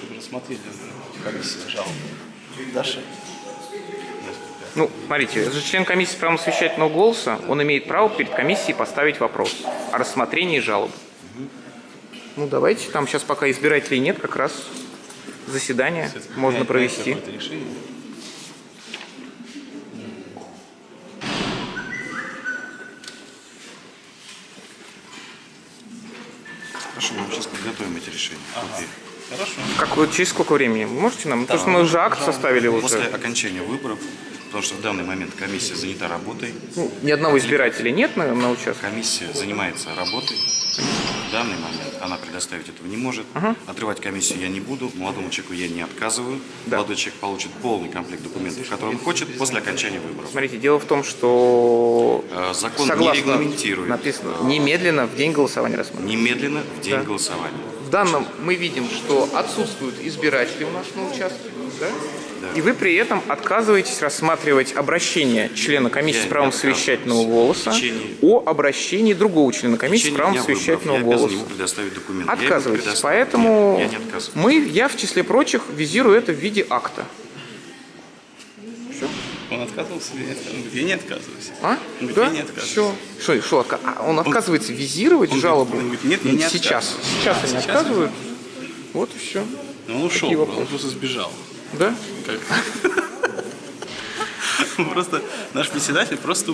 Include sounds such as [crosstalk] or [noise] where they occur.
чтобы рассмотрели комиссию жалобы. Даша? Ну, смотрите, это же член комиссии с правом совещательного голоса, он имеет право перед комиссией поставить вопрос о рассмотрении жалобы. Ну, давайте, там сейчас пока избирателей нет, как раз заседание можно Принять- принять провести. Хорошо, мы сейчас подготовим эти решения. Копии. Хорошо. Как вы, через сколько времени? Можете нам? Потому что мы уже акт составили После уже. окончания выборов, потому что в данный момент комиссия занята работой, Ну, ни одного избирателя нет на, на участке. комиссия занимается работой. В данный момент она предоставить этого не может. Отрывать комиссию я не буду, молодому человеку я не отказываю. Да. Молодой человек получит полный комплект документов, который он хочет после окончания выборов. Смотрите, дело в том, что Э, Закон не согласно регламентирует написано немедленно в день голосования рассмотреть. немедленно в день Да. голосования. В данном мы видим, что отсутствуют избиратели у нас на участке, да? И вы при этом отказываетесь рассматривать обращение члена комиссии Я с правом совещательного голоса течение- о обращении другого члена комиссии с правом совещательного я голоса. ему предоставить документы. Я ему Отказываетесь. предоставлю. Поэтому Нет, я не мы, я в числе прочих визирую это в виде акта. Он отказывался или не отказывался? Он говорит, я не отказываюсь. А? Он говорит, да? я не отказываюсь. Все. Что, что отка- а он отказывается визировать он жалобу? говорит, он говорит, нет, я не Сейчас. отказываюсь. Сейчас А, они сейчас отказывают. Вот и все. Но он ушел, он просто сбежал. Да? Как? [laughs] Просто наш председатель просто